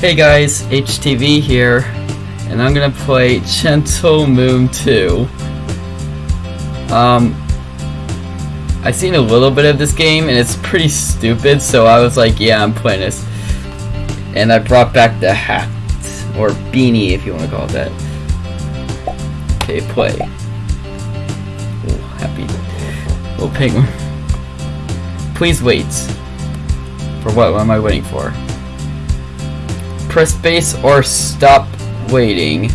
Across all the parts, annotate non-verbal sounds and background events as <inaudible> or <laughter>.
Hey guys, HTV here, and I'm gonna play Gentle Moon 2. Um, I've seen a little bit of this game, and it's pretty stupid, so I was like, yeah, I'm playing this. And I brought back the hat, or beanie if you want to call it that. Okay, play. Oh, happy. Little penguin. Please wait. For what? What am I waiting for? Press space or stop waiting.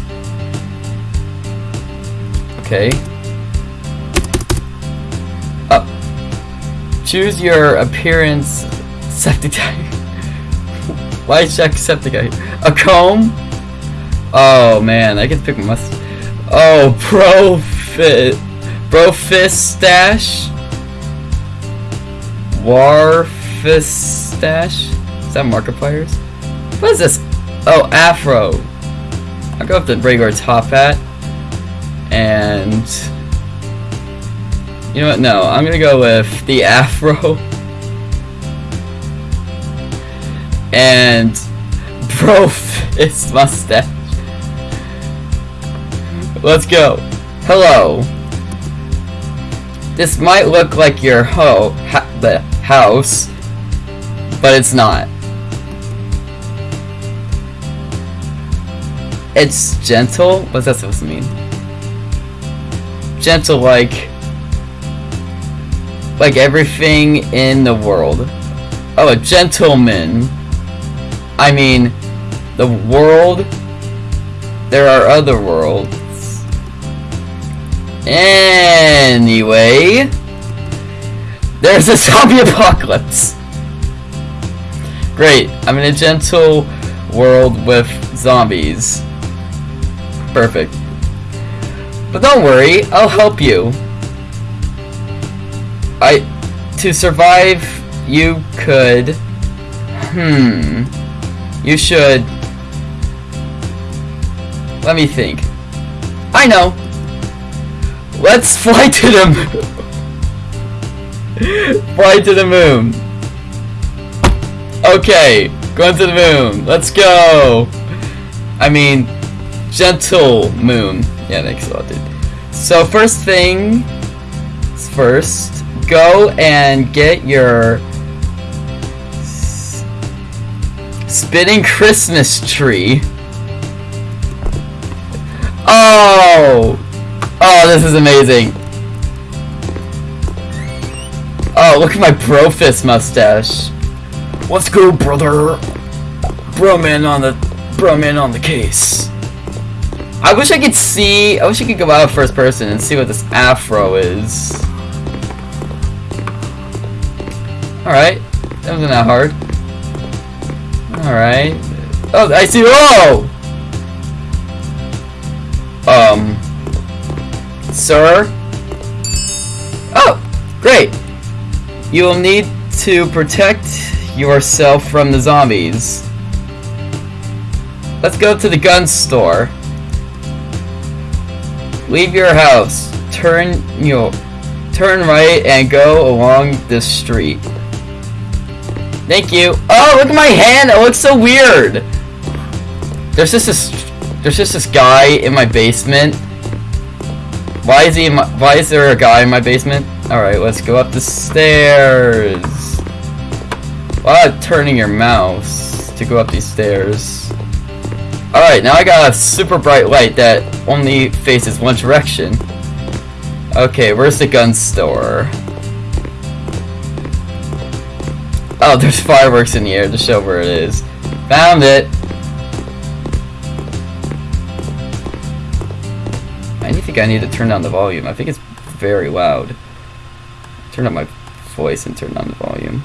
Okay. Up. Choose your appearance <laughs> septic type. <laughs> Why is Jacksepticeye? A comb? Oh man, I can pick my must. Oh, profit. Brofistache? Warfistache? Is that Markiplier's? What is this? Oh, Afro. I'll go with the regular top hat. And... You know what? No, I'm gonna go with the <laughs> Afro. And... Brofist mustache. Let's go. Hello. This might look like your ho ha the house, but it's not. It's gentle? What's that supposed to mean? Gentle like... Like everything in the world. Oh, a gentleman. I mean, the world... There are other worlds. Anyway... There's a <laughs> zombie apocalypse! Great, I'm in a gentle world with zombies. Perfect. But don't worry, I'll help you. I... To survive, you could... Hmm... You should... Let me think. I know! Let's <laughs> fly to the moon! fly to the moon! Okay, going to the moon. Let's go! I mean, gentle moon. Yeah, thanks a lot, dude. So first thing first, go and get your spinning Christmas tree. Oh! Oh, this is amazing. Oh, look at my Brofist mustache. What's good, brother. Bro man on the bro man on the case. I wish I could see I wish I could go out first person and see what this afro is. Alright. That wasn't that hard. Alright. Oh I see oh Um Sir? Oh! Great! You will need to protect yourself from the zombies. Let's go to the gun store. Leave your house. Turn your turn right and go along this street. Thank you. Oh, look at my hand. It looks so weird. There's just this there's just this guy in my basement. Why is he my, why is there a guy in my basement? All right, let's go up the stairs. While turning your mouse to go up these stairs. Alright, now I got a super bright light that only faces one direction. Okay, where's the gun store? Oh, <laughs> there's fireworks in the air to show where it is. Found it! I think I need to turn down the volume. I think it's very loud. Turn up my voice and turn down the volume.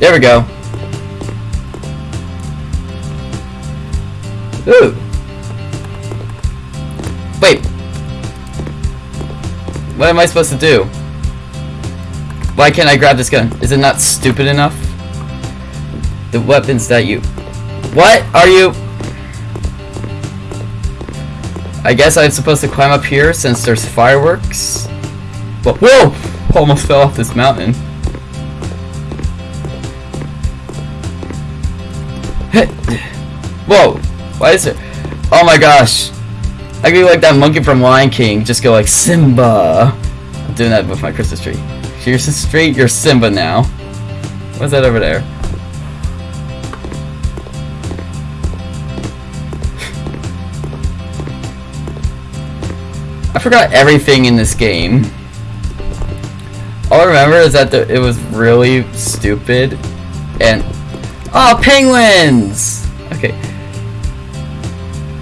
There we go. Ooh. Wait. What am I supposed to do? Why can't I grab this gun? Is it not stupid enough? The weapons that you... What are you... I guess I'm supposed to climb up here since there's fireworks? But whoa! Almost fell off this mountain. Whoa! Why is it? Oh my gosh! I could be like that monkey from Lion King. Just go like Simba. I'm doing that with my Christmas tree. Christmas tree, you're Simba now. What's that over there? <laughs> I forgot everything in this game. All I remember is that the, it was really stupid and oh penguins. Okay.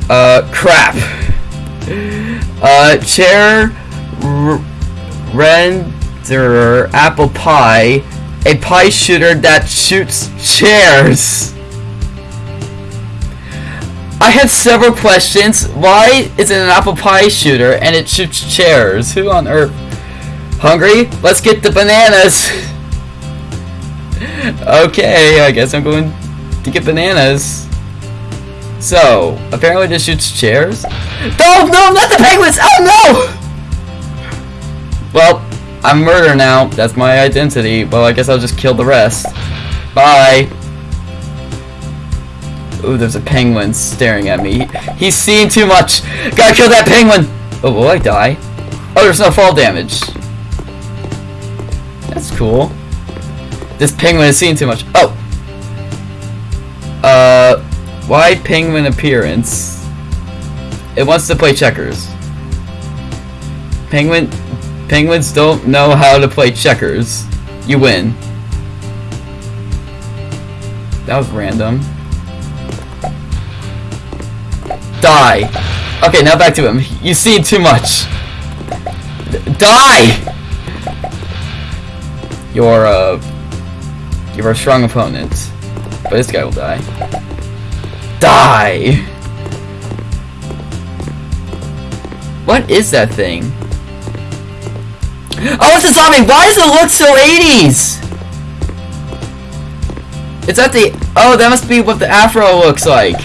Uh, crap. Uh, chair renderer apple pie, a pie shooter that shoots chairs. I have several questions. Why is it an apple pie shooter and it shoots chairs? Who on earth? Hungry? Let's get the bananas. <laughs> okay, I guess I'm going to get bananas. So, apparently this shoots chairs. No, no, not the penguins! Oh no! Well, I'm murder now. That's my identity. Well, I guess I'll just kill the rest. Bye. Ooh, there's a penguin staring at me. He's seeing too much. Gotta kill that penguin! Oh, will I die? Oh, there's no fall damage. That's cool. This penguin is seeing too much. Oh! Uh, why penguin appearance? It wants to play checkers. Penguin, penguins don't know how to play checkers. You win. That was random. Die! Okay, now back to him. You see too much. Die! You're, uh... You're a strong opponent. But this guy will die. Die! What is that thing? Oh, it's a zombie! Why does it look so 80s? It's at the... Oh, that must be what the afro looks like.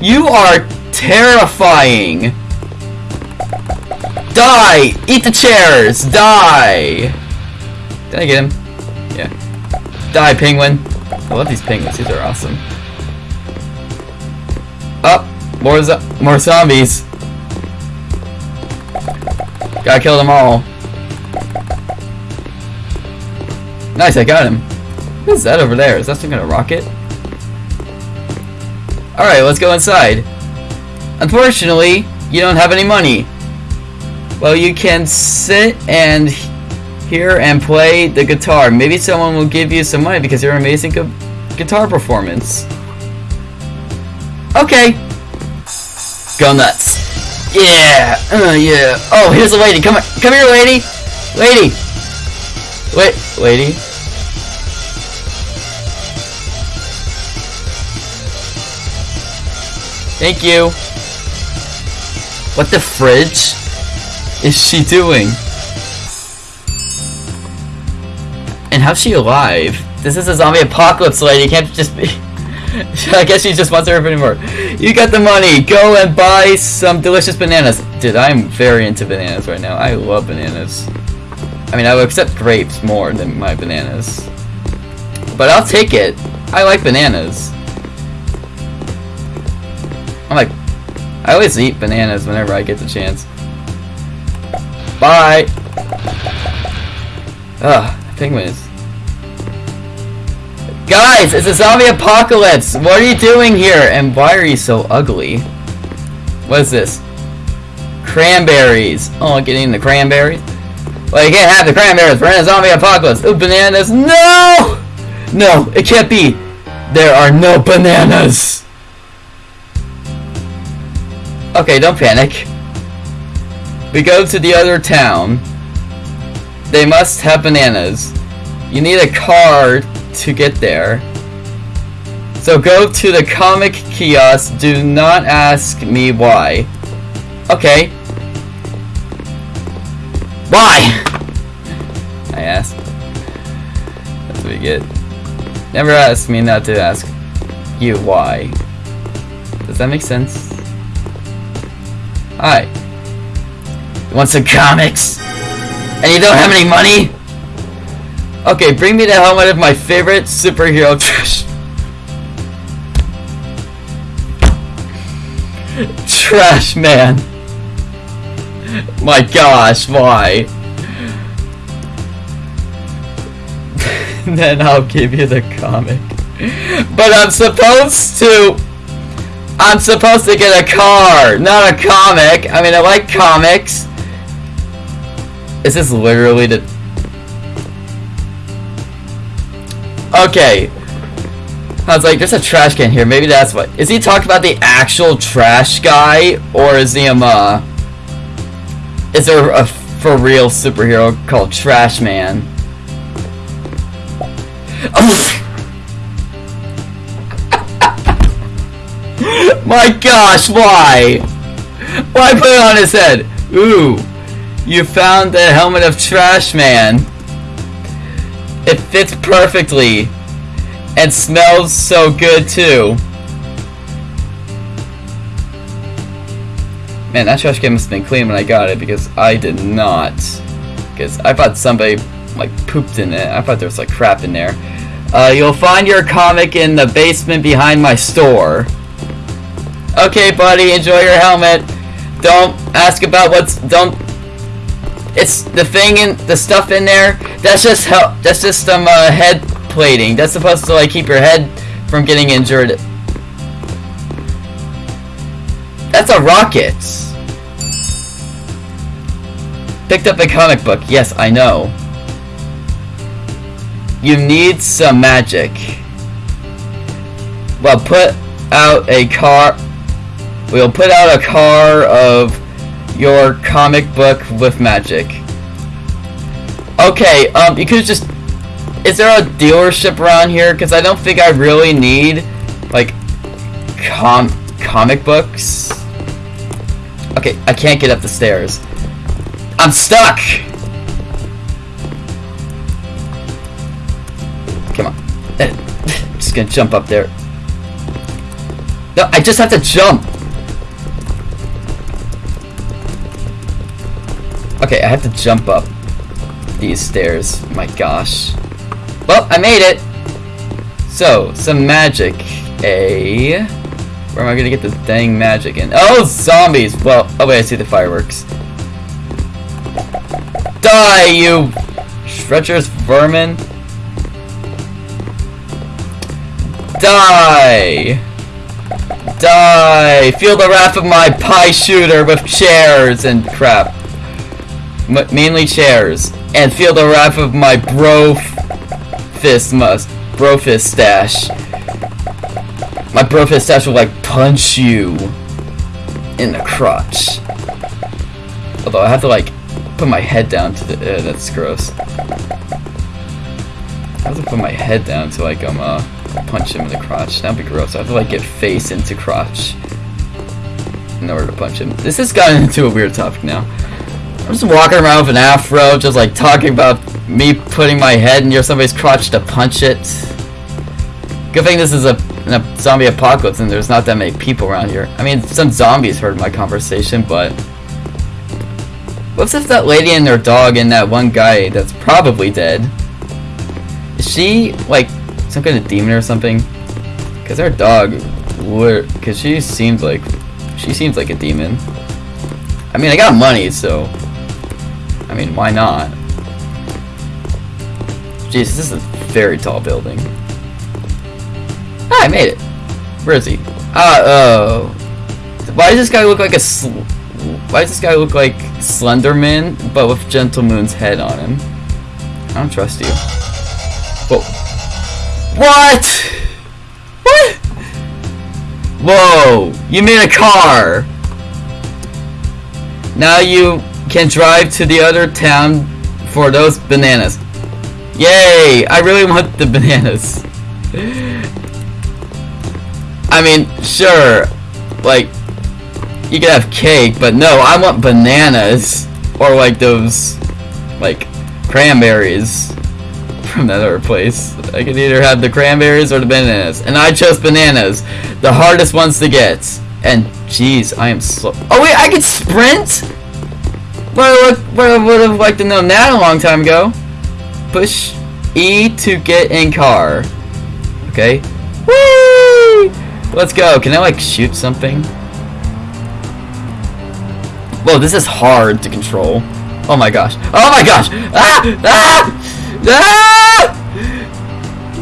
You are terrifying. Die! Eat the chairs! Die! Did I get him? Yeah. Die, penguin! I love these penguins. These are awesome. More, zo more zombies! Gotta kill them all. Nice, I got him. What is that over there? Is that some kind of rocket? Alright, let's go inside. Unfortunately, you don't have any money. Well, you can sit and hear and play the guitar. Maybe someone will give you some money because you're an amazing gu guitar performance. Okay. Go nuts. Yeah. Uh, yeah. Oh, here's a lady. Come come here, lady. Lady. Wait, lady. Thank you. What the fridge is she doing? And how's she alive? This is a zombie apocalypse lady, you can't just be... <laughs> I guess she just wants everybody more. You got the money, go and buy some delicious bananas. Dude, I'm very into bananas right now. I love bananas. I mean, I would accept grapes more than my bananas. But I'll take it. I like bananas. I'm like, I always eat bananas whenever I get the chance. Bye! Ugh, penguins. Guys, it's a zombie apocalypse! What are you doing here? And why are you so ugly? What is this? Cranberries. Oh, getting the cranberries? Well, you can't have the cranberries. We're in a zombie apocalypse. Ooh, bananas. No! No, it can't be. There are no bananas. Okay, don't panic. We go to the other town. They must have bananas. You need a card to get there. So go to the comic kiosk. Do not ask me why. Okay. Why? <laughs> I asked. That's what we get. Never ask me not to ask you why. Does that make sense? Hi. You want some comics? And you don't have any money? Okay, bring me the helmet of my favorite superhero <laughs> trash. trash man. My gosh, why? <laughs> then I'll give you the comic. But I'm supposed to... I'm supposed to get a car, not a comic. I mean, I like comics. Is this literally the... Okay. I was like, there's a trash can here. Maybe that's what... Is he talking about the actual trash guy? Or is he, um, uh... Is there a for real superhero called Trash Man? <laughs> My gosh, why? Why put it on his head? Ooh, you found the helmet of Trash Man. It fits perfectly. And smells so good too. Man, that trash can must have been clean when I got it because I did not. Because I thought somebody like pooped in it. I thought there was like crap in there. Uh, you'll find your comic in the basement behind my store. Okay, buddy, enjoy your helmet. Don't ask about what's don't. It's the thing in the stuff in there. That's just help. That's just some uh, head plating. That's supposed to like keep your head from getting injured. That's a rocket. Picked up a comic book. Yes, I know. You need some magic. Well, put out a car. We'll put out a car of your comic book with magic. Okay, um, you could just... Is there a dealership around here? Because I don't think I really need, like, com comic books. Okay, I can't get up the stairs. I'm stuck! Come on. I'm <laughs> just gonna jump up there. No, I just have to jump! Okay, I have to jump up these stairs. My gosh. Well, I made it! So, some magic. A... Where am I gonna get this dang magic in? Oh, zombies! Well, oh wait, I see the fireworks. Die, you treacherous vermin! Die! Die! Feel the wrath of my pie shooter with chairs and crap. M mainly chairs. And feel the wrath of my bro fist must bro fist stash. My bro fist stash will like punch you in the crotch. Although I have to like put my head down to the uh, that's gross. I have to put my head down to like um uh punch him in the crotch. That'd be gross. I have to like get face into crotch in order to punch him. This has gotten into a weird topic now. I'm just walking around with an afro, just like talking about me putting my head near somebody's crotch to punch it. Good thing this is a, a zombie apocalypse and there's not that many people around here. I mean, some zombies heard my conversation, but... What's if that lady and their dog and that one guy that's probably dead? Is she, like, some kind of demon or something? Because her dog would... Because she seems like... She seems like a demon. I mean, I got money, so... I mean, why not? Jesus, this is a very tall building. Ah, I made it. Where is he? Ah, oh. Why does this guy look like a Why does this guy look like Slenderman, but with Gentle Moon's head on him? I don't trust you. Whoa. What? What? Whoa! You made a car! Now you can drive to the other town for those bananas. Yay! I really want the <laughs> bananas. I mean, sure, like, you can have cake, but no, I want bananas. Or like those, like, cranberries <laughs> from that other place. I could either have the cranberries or the bananas. And I chose bananas. The hardest ones to get. And, jeez, I am slow. Oh wait, I can sprint? Well, I would have liked to know that a long time ago. Push E to get in car. Okay. Whee! Let's go. Can I like shoot something? Whoa, this is hard to control. Oh my gosh. Oh my gosh! Ah! Ah! Ah!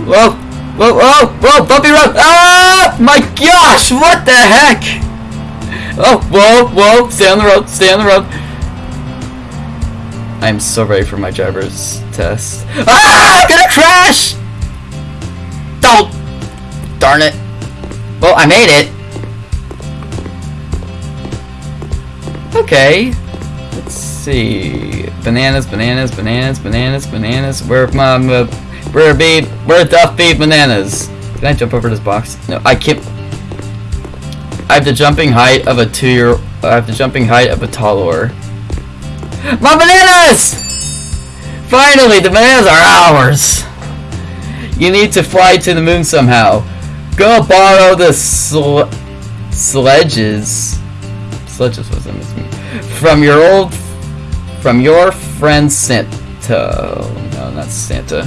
Whoa! Whoa, whoa, whoa, bumpy road! Ah! My gosh, what the heck? Oh, whoa, whoa, stay on the road, stay on the road. I'm so ready for my driver's test. <laughs> Ah! I'm gonna crash! Don't! Darn it. Well, I made it. Okay. Let's see. Bananas, bananas, bananas, bananas, bananas. Where my, uh, where be, where the be bananas? Can I jump over this box? No, I can't. I have the jumping height of a two-year. I have the jumping height of a toddler. My bananas! Finally, the bananas are ours. You need to fly to the moon somehow. Go borrow the sl sledges. Sledges was in this From your old, from your friend Santa. No, not Santa.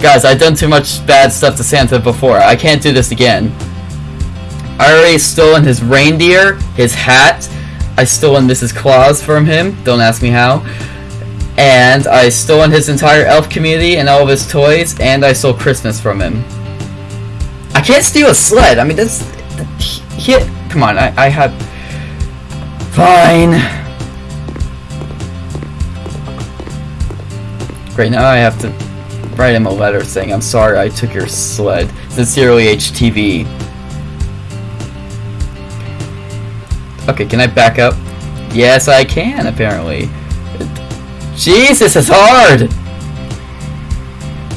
Guys, I've done too much bad stuff to Santa before. I can't do this again. I already stolen his reindeer, his hat. I stolen Mrs. Claus from him. Don't ask me how. And I stole his entire elf community and all of his toys. And I stole Christmas from him. I can't steal a sled. I mean, that's... He, come on, I, I have... Fine. Great, now I have to write him a letter saying, I'm sorry I took your sled. Sincerely, HTV. Okay, can I back up? Yes, I can, apparently. Jesus, it's hard!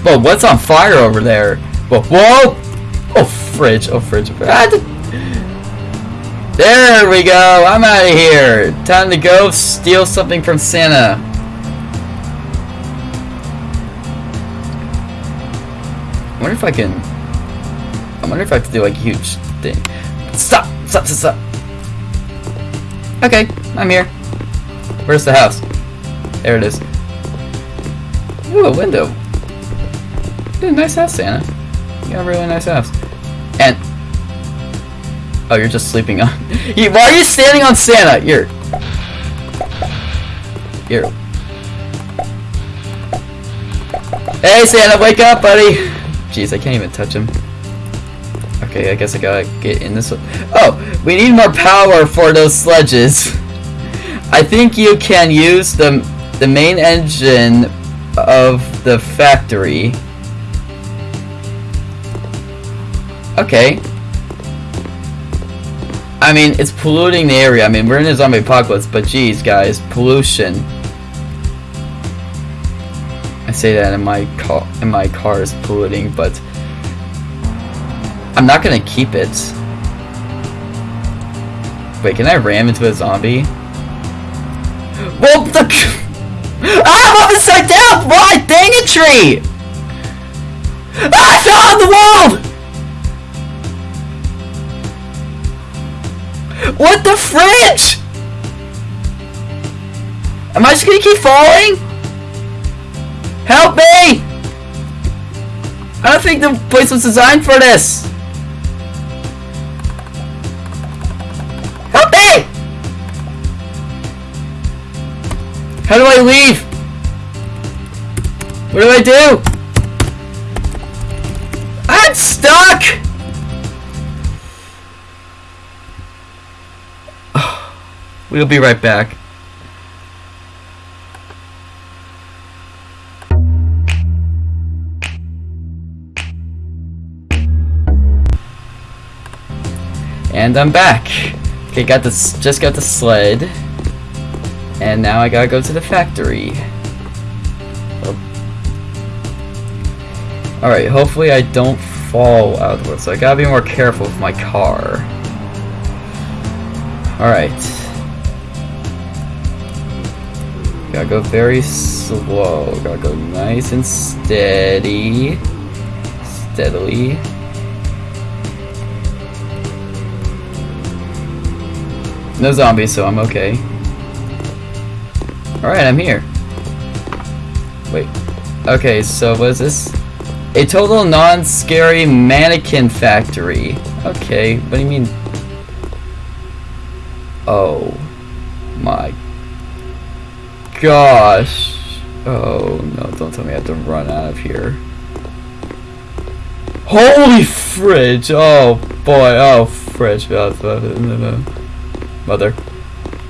Whoa, what's on fire over there? Whoa, whoa! Oh, fridge, oh, fridge. There we go, I'm out of here. Time to go steal something from Santa. I wonder if I can... I wonder if I have to do like a huge thing. Stop! Stop, stop, stop! Okay, I'm here. Where's the house? There it is. Ooh, a window. Nice house, Santa. You got a really nice house. And... Oh, you're just sleeping on... <laughs> Why are you standing on Santa? Here. Here. Hey, Santa, wake up, buddy! Jeez, I can't even touch him. Okay, I guess I gotta get in this one. Oh, we need more power for those sledges. I think you can use the, the main engine of the factory. Okay. I mean, it's polluting the area. I mean, we're in a zombie apocalypse, but geez, guys, pollution. I say that in my car, in my car is polluting, but I'm not gonna keep it. Wait, can I ram into a zombie? Well, the <laughs> ah, I'm upside down! Why? Dang it, tree! Ah, I fell on the wall! What the fridge? Am I just gonna keep falling? Help me! I don't think the place was designed for this. Me! How do I leave? What do I do? I'm stuck! <sighs> We'll be right back. And I'm back. Okay, got this. Just got the sled, and now I gotta go to the factory. Oh. All right. Hopefully, I don't fall out of the So I gotta be more careful with my car. All right. Gotta go very slow. Gotta go nice and steady. Steadily. No zombies, so I'm okay. Alright, I'm here. Wait. Okay, so what is this? A total non-scary mannequin factory. Okay, what do you mean? Oh. my gosh. Oh no, don't tell me I have to run out of here. Holy fridge! Oh boy, oh fridge. <laughs> Mother.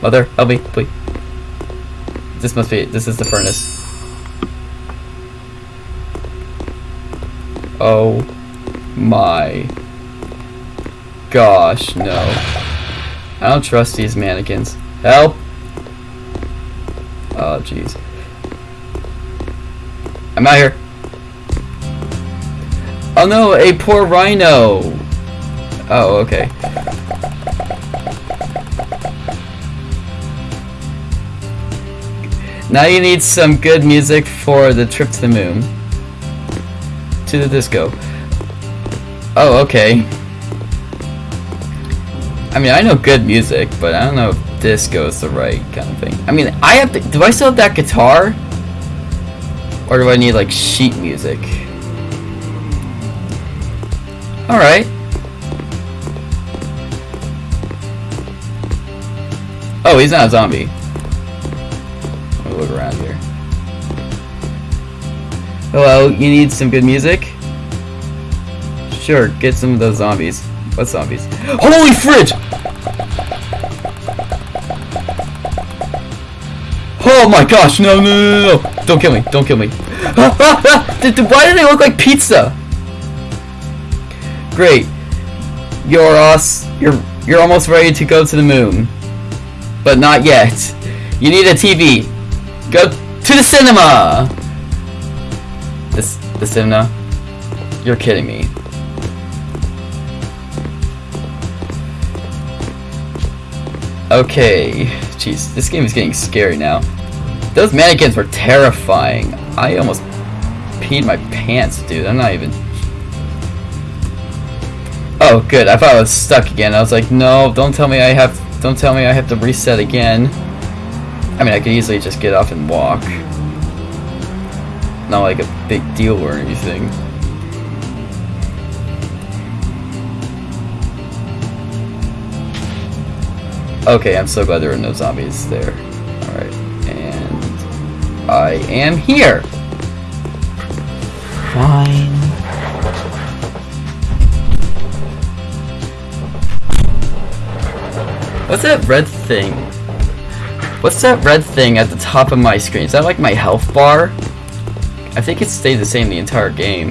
Mother, help me, please. This must be, this is the furnace. Oh my gosh, no. I don't trust these mannequins. Help! Oh, jeez. I'm out here. Oh no, a poor rhino! Oh, okay. Now you need some good music for the trip to the moon. To the disco. Oh, okay. I mean, I know good music, but I don't know if disco is the right kind of thing. I mean, I have to, do I still have that guitar? Or do I need, like, sheet music? Alright. Oh, he's not a zombie around here. Oh, Hello, you need some good music? Sure, get some of those zombies. What zombies? Holy fridge! Oh my gosh, no, no, no, no, Don't kill me, don't kill me. <laughs> Why do they look like pizza? Great. You're us. You're you're almost ready to go to the moon. But not yet. You need a TV. Go to the cinema! This, the cinema? You're kidding me. Okay. Jeez, this game is getting scary now. Those mannequins were terrifying. I almost peed my pants, dude. I'm not even... Oh, good. I thought I was stuck again. I was like, no, don't tell me I have... Don't tell me I have to reset again. I mean, I could easily just get off and walk. Not like a big deal or anything. Okay, I'm so glad there are no zombies there. Alright, and I am here! Fine. What's that red thing? What's that red thing at the top of my screen? Is that like my health bar? I think it stayed the same the entire game.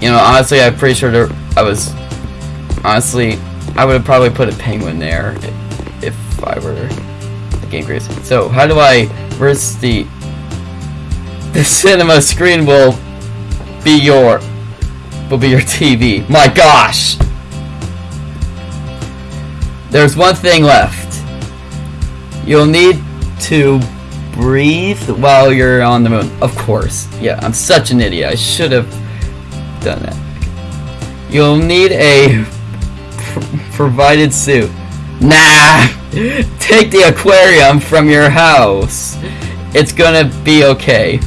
You know, honestly, I'm pretty sure there, I was... Honestly, I would have probably put a penguin there if I were the game creator. So, how do I... Where's the... <laughs> The cinema screen will be your... Will be your TV. My gosh! There's one thing left. You'll need to breathe while you're on the moon. Of course. Yeah, I'm such an idiot. I should have done that. You'll need a pr <laughs> provided suit. Nah! <laughs> Take the aquarium from your house. It's gonna be okay.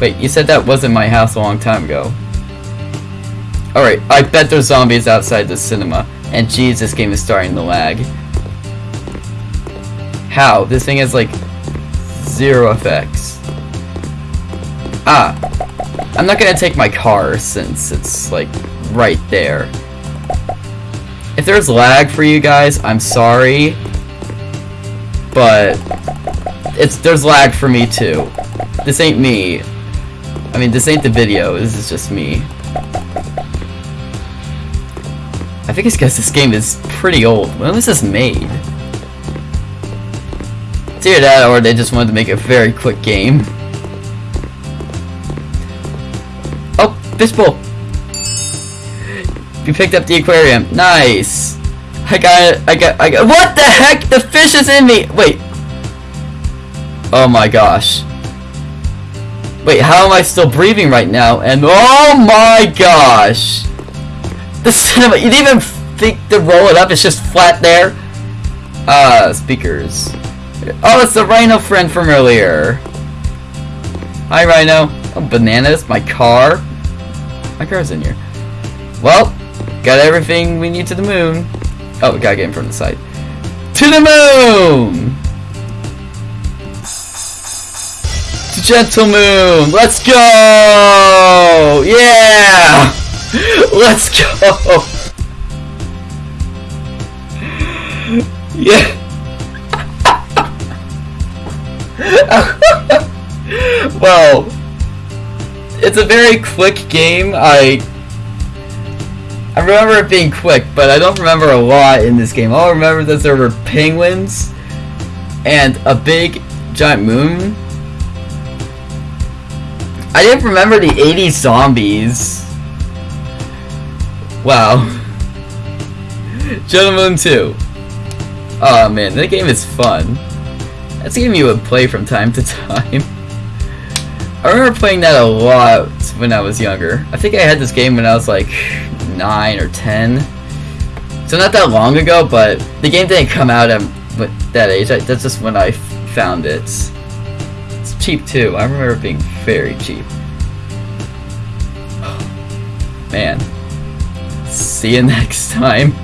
Wait, you said that wasn't my house a long time ago. Alright, I bet there's zombies outside the cinema. And geez, this game is starting to lag. How? This thing has like zero effects. Ah, I'm not gonna take my car since it's like right there. If there's lag for you guys, I'm sorry, but it's there's lag for me too. This ain't me. I mean, this ain't the video. This is just me. I think it's because this game is pretty old. When was this made? It's either that or they just wanted to make a very quick game. Oh, fishbowl! You picked up the aquarium. Nice! I got it, I got, I got- WHAT THE HECK?! The fish is in me! Wait. Oh my gosh. Wait, how am I still breathing right now? And oh my gosh! The cinema, you didn't even think to roll it up, it's just flat there. Uh, speakers. Oh, it's the Rhino friend from earlier. Hi, Rhino. Oh, bananas, my car. My car's in here. Well, got everything we need to the moon. Oh, we gotta get in from the side. To the moon! Gentle Moon! Let's go! Yeah! <laughs> Let's go! Yeah! <laughs> well, it's a very quick game. I I remember it being quick, but I don't remember a lot in this game. All I remember that there were penguins and a big giant moon. I didn't remember the 80 zombies. Wow. Gentle Moon 2. Oh man, that game is fun. That's a game you would play from time to time. I remember playing that a lot when I was younger. I think I had this game when I was like 9 or 10. So not that long ago, but the game didn't come out at that age. That's just when I found it. It's cheap too. I remember it being very cheap. <sighs> Man. See you <laughs> next time.